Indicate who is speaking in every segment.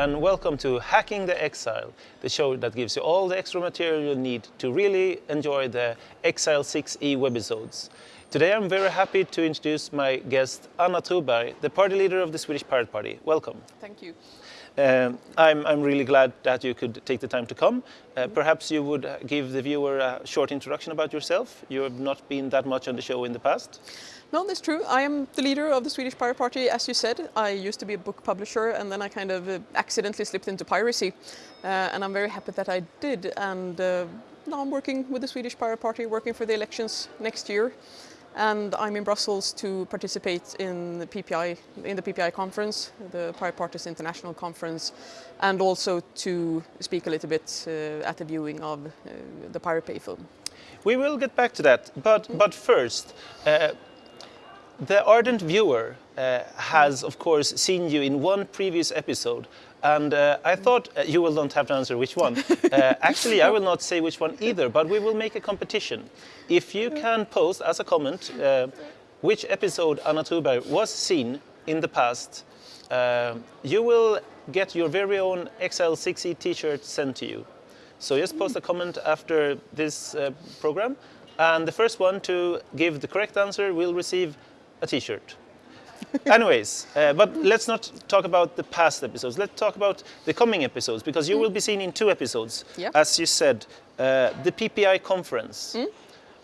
Speaker 1: and welcome to Hacking the Exile, the show that gives you all the extra material you need to really enjoy the Exile 6e webisodes. Today I'm very happy to introduce my guest Anna Troberg, the party leader of the Swedish Pirate Party. Welcome.
Speaker 2: Thank you.
Speaker 1: Um, I'm, I'm, really glad that you could take the time to come. Uh, perhaps you would give the viewer a short introduction about yourself. You have not been that much on the show in the past.
Speaker 2: No, that's true. I am the leader of the Swedish Pirate Party, as you said. I used to be a book publisher and then I kind of uh, accidentally slipped into piracy. Uh, and I'm very happy that I did. And uh, now I'm working with the Swedish Pirate Party, working for the elections next year. And I'm in Brussels to participate in the PPI, in the PPI conference, the Pirate Parties International Conference, and also to speak a little bit uh, at the viewing of uh, the Pirate Bay film.
Speaker 1: We will get back to that, but, mm. but first, uh, the ardent viewer uh, has, of course, seen you in one previous episode, and uh, I thought uh, you will not have to answer which one. Uh, actually, I will not say which one either, but we will make a competition. If you can post as a comment uh, which episode Anna was seen in the past, uh, you will get your very own XL6E t-shirt sent to you. So just post a comment after this program, and the first one to give the correct answer will receive a t-shirt. Anyways, uh, but let's not talk about the past episodes. Let's talk about the coming episodes because you mm. will be seen in two episodes.
Speaker 2: Yeah.
Speaker 1: As you said, uh, the PPI conference. Mm.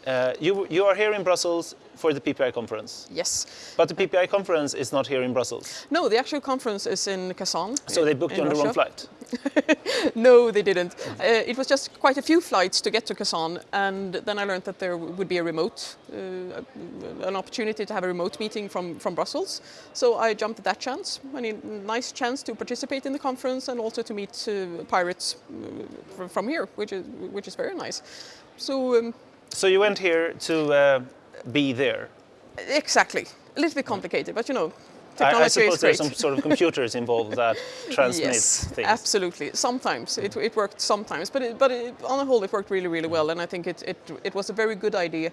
Speaker 1: Uh, you, you are here in Brussels for the PPI conference.
Speaker 2: Yes.
Speaker 1: But the PPI conference is not here in Brussels.
Speaker 2: No, the actual conference is in Kazan.
Speaker 1: So they booked you on the wrong flight?
Speaker 2: no, they didn't. Uh, it was just quite a few flights to get to Kazan, and then I learned that there would be a remote, uh, an opportunity to have a remote meeting from, from Brussels. So I jumped at that chance. I mean, nice chance to participate in the conference and also to meet uh, pirates uh, from here, which is, which is very nice. So um,
Speaker 1: so you went here to uh, be there?
Speaker 2: Exactly. A little bit complicated, but you know,
Speaker 1: technology I, I suppose there's some sort of computers involved that transmit
Speaker 2: yes,
Speaker 1: things.
Speaker 2: absolutely. Sometimes it, it worked. Sometimes, but it, but it, on the whole, it worked really, really well. And I think it it, it was a very good idea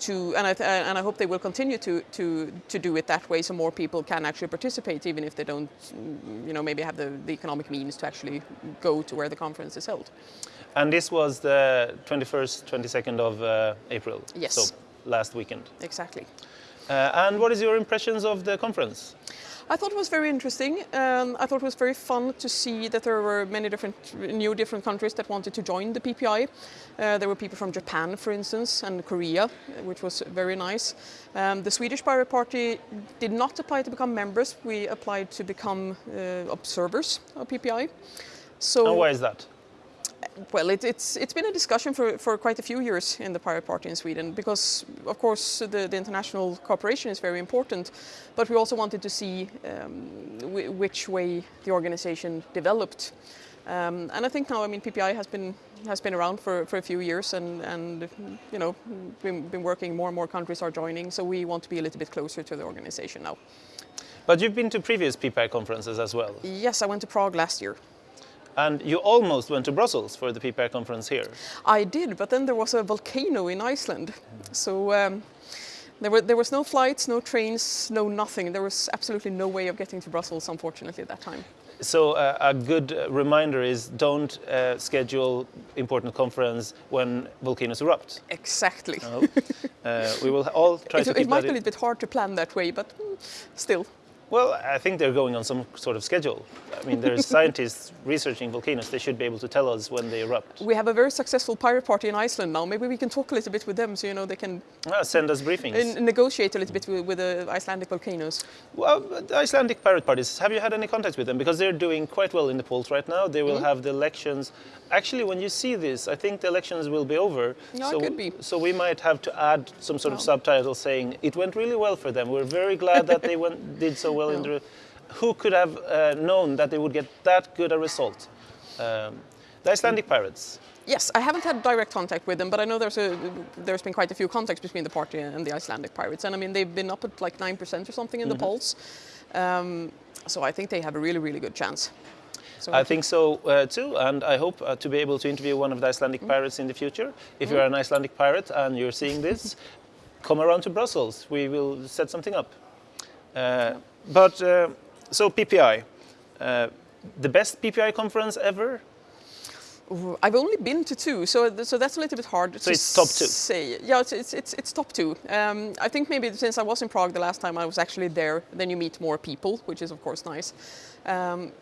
Speaker 2: to, and I, and I hope they will continue to, to, to do it that way so more people can actually participate even if they don't, you know, maybe have the, the economic means to actually go to where the conference is held.
Speaker 1: And this was the 21st, 22nd of uh, April?
Speaker 2: Yes.
Speaker 1: So last weekend?
Speaker 2: Exactly.
Speaker 1: Uh, and what is your impressions of the conference?
Speaker 2: I thought it was very interesting. Um, I thought it was very fun to see that there were many different, new different countries that wanted to join the PPI. Uh, there were people from Japan, for instance, and Korea, which was very nice. Um, the Swedish Pirate Party did not apply to become members. We applied to become uh, observers of PPI.
Speaker 1: So, and why is that?
Speaker 2: Well, it, it's it's been a discussion for, for quite a few years in the Pirate Party in Sweden because, of course, the, the international cooperation is very important, but we also wanted to see um, which way the organization developed. Um, and I think now, I mean, PPI has been has been around for, for a few years, and and you know, been, been working. More and more countries are joining, so we want to be a little bit closer to the organization now.
Speaker 1: But you've been to previous PPI conferences as well.
Speaker 2: Yes, I went to Prague last year.
Speaker 1: And you almost went to Brussels for the PPI conference here.
Speaker 2: I did, but then there was a volcano in Iceland. So um, there, were, there was no flights, no trains, no nothing. There was absolutely no way of getting to Brussels, unfortunately, at that time.
Speaker 1: So uh, a good reminder is don't uh, schedule important conference when volcanoes erupt.
Speaker 2: Exactly.
Speaker 1: uh, we will all try
Speaker 2: it,
Speaker 1: to
Speaker 2: It might be a little bit hard to plan that way, but mm, still.
Speaker 1: Well, I think they're going on some sort of schedule. I mean, there's scientists researching volcanoes. They should be able to tell us when they erupt.
Speaker 2: We have a very successful pirate party in Iceland now. Maybe we can talk a little bit with them so, you know, they can...
Speaker 1: Ah, send us briefings.
Speaker 2: And negotiate a little bit with, with, the Icelandic volcanoes.
Speaker 1: Well, the Icelandic pirate parties, have you had any contact with them? Because they're doing quite well in the polls right now. They will mm -hmm. have the elections. Actually, when you see this, I think the elections will be over.
Speaker 2: No,
Speaker 1: so,
Speaker 2: it could be.
Speaker 1: So we might have to add some sort no. of subtitle saying, it went really well for them. We're very glad that they went, did so well no. in the who could have uh, known that they would get that good a result? Um, the Icelandic pirates.
Speaker 2: Yes, I haven't had direct contact with them, but I know there's a there's been quite a few contacts between the party and the Icelandic pirates, and I mean they've been up at like nine percent or something in mm -hmm. the mm-hmm. polls. Um, so I think they have a really really good chance.
Speaker 1: So I think so uh, too, and I hope uh, to be able to interview one of the Icelandic mm pirates in the future. If mm you're an Icelandic pirate and you're seeing this, come around to Brussels. We will set something up. Uh, but uh, so PPI, uh, the best PPI conference ever?
Speaker 2: I've only been to two, so so that's a little bit hard
Speaker 1: So
Speaker 2: to
Speaker 1: it's top two?
Speaker 2: say. Yeah, it's, it's it's it's top two. Um, I think maybe since I was in Prague the last time I was actually there, then you meet more people, which is of course nice. Um,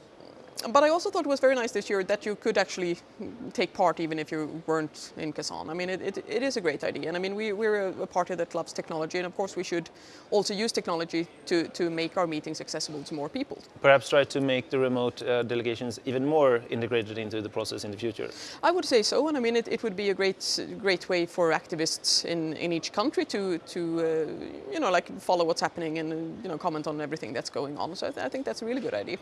Speaker 2: but I also thought it was very nice this year that you could actually take part even if you weren't in Kazan. I mean, it, it, it is a great idea. And I mean, we, we're a, a party that loves technology, and of course, we should also use technology to, to make our meetings accessible to more people.
Speaker 1: Perhaps try to make the remote uh, delegations even more integrated into the process in the future.
Speaker 2: I would say so, and I mean, it, it would be a great, great way for activists in, in each country to, to uh, you know, like follow what's happening and, uh, you know, comment on everything that's going on. So I, th- I think that's a really good idea.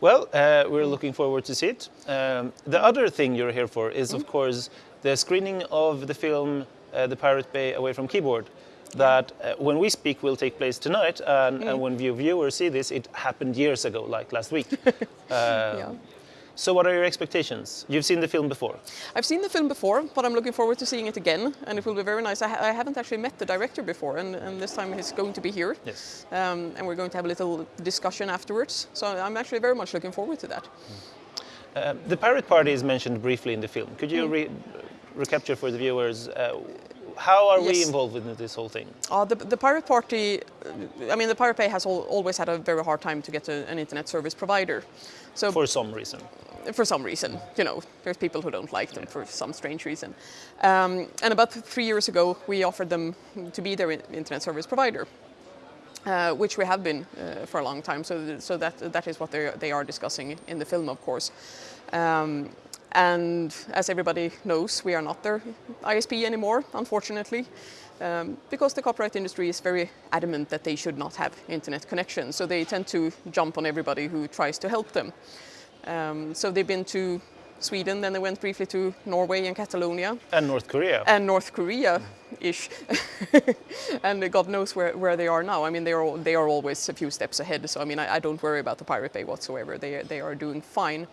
Speaker 1: Well, uh, we're looking forward to see it. Um, the other thing you're here for is, of course, the screening of the film uh, The Pirate Bay Away from Keyboard. That uh, when we speak will take place tonight, and, and when you viewers see this, it happened years ago, like last week.
Speaker 2: yeah.
Speaker 1: So, what are your expectations? You've seen the film before.
Speaker 2: I've seen the film before, but I'm looking forward to seeing it again, and it will be very nice. I, ha- I haven't actually met the director before, and, and this time he's going to be here.
Speaker 1: Yes.
Speaker 2: Um, and we're going to have a little discussion afterwards. So I'm actually very much looking forward to that.
Speaker 1: Uh, the Pirate Party is mentioned briefly in the film. Could you re- recapture for the viewers uh, how are we involved with this whole thing?
Speaker 2: Uh, the, the Pirate Party, I mean, the Pirate Bay has al- always had a very hard time to get a, an internet service provider. So
Speaker 1: For some reason.
Speaker 2: for some reason, you know, there's people who don't like them for some strange reason. Um, and about three years ago, we offered them to be their internet service provider, uh, which we have been uh, for a long time. So, th- so that that is what they they are discussing in the film, of course. Um, and as everybody knows, we are not their ISP anymore, unfortunately. Um, because the copyright industry is very adamant that they should not have internet connection, so they tend to jump on everybody who tries to help them. Um, so they've been to Sweden, then they went briefly to Norway and Catalonia
Speaker 1: And North Korea.
Speaker 2: and North Korea ish. and God knows where, where they are now. I mean, they are, they are always a few steps ahead. So, I mean, I, I don't worry about the Pirate Bay whatsoever. They, they are doing fine.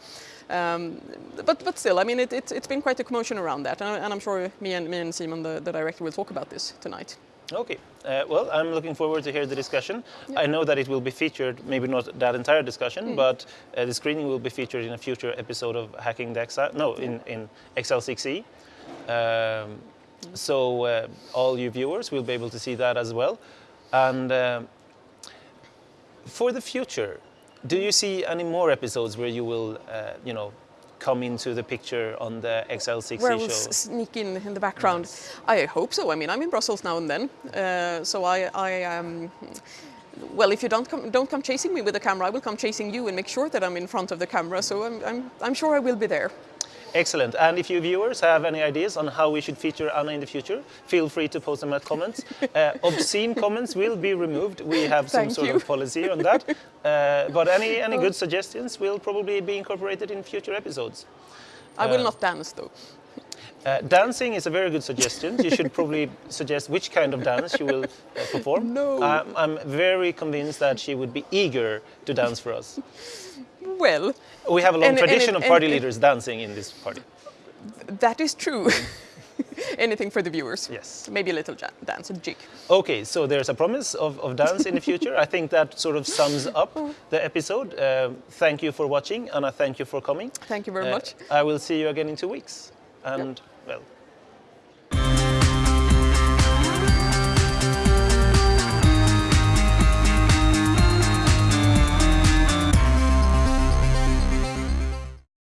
Speaker 2: Um, but, but still, I mean, it, it, it's been quite a commotion around that. And, and I'm sure me and, me and Simon, the, the director, will talk about this tonight.
Speaker 1: Okay. Uh, well, I'm looking forward to hear the discussion. I know that it will be featured, maybe not that entire discussion, but uh, the screening will be featured in a future episode of Hacking the XL. No, in, in XL6E. Um, so uh, all you viewers will be able to see that as well. And um, for the future, do you see any more episodes where you will, uh, you know, come into the picture on the XL6E
Speaker 2: Where
Speaker 1: show?
Speaker 2: we'll sneak in in the background. I hope so. I mean, I'm in Brussels now and then, uh, so I, I um, well, if you don't come, don't come chasing me with the camera, I will come chasing you and make sure that I'm in front of the camera. So I'm, I'm, I'm sure I will be there.
Speaker 1: Excellent. And if you viewers have any ideas on how we should feature Anna in the future, feel free to post them at comments. Uh, obscene comments will be removed. We have some
Speaker 2: Thank
Speaker 1: sort
Speaker 2: you.
Speaker 1: of policy on that. Uh, but any, any good suggestions will probably be incorporated in future episodes.
Speaker 2: I will
Speaker 1: Uh,
Speaker 2: not dance though.
Speaker 1: Uh, dancing is a very good suggestion. You should probably suggest which kind of dance she will uh, perform.
Speaker 2: No.
Speaker 1: I'm, I'm very convinced that she would be eager to dance for us.
Speaker 2: Well,
Speaker 1: We have a long
Speaker 2: And- and-
Speaker 1: tradition of party
Speaker 2: and-
Speaker 1: leaders dancing in this party.
Speaker 2: that is true. Anything for the viewers.
Speaker 1: Yes.
Speaker 2: Maybe a little ja- dance, a jig.
Speaker 1: Okay, so there's a promise of, of dance in the future. I think that sort of sums up the episode. Um thank you for watching, and I thank you for coming.
Speaker 2: Thank you very
Speaker 1: Uh,
Speaker 2: much.
Speaker 1: I will see you again in two weeks and, yep. well,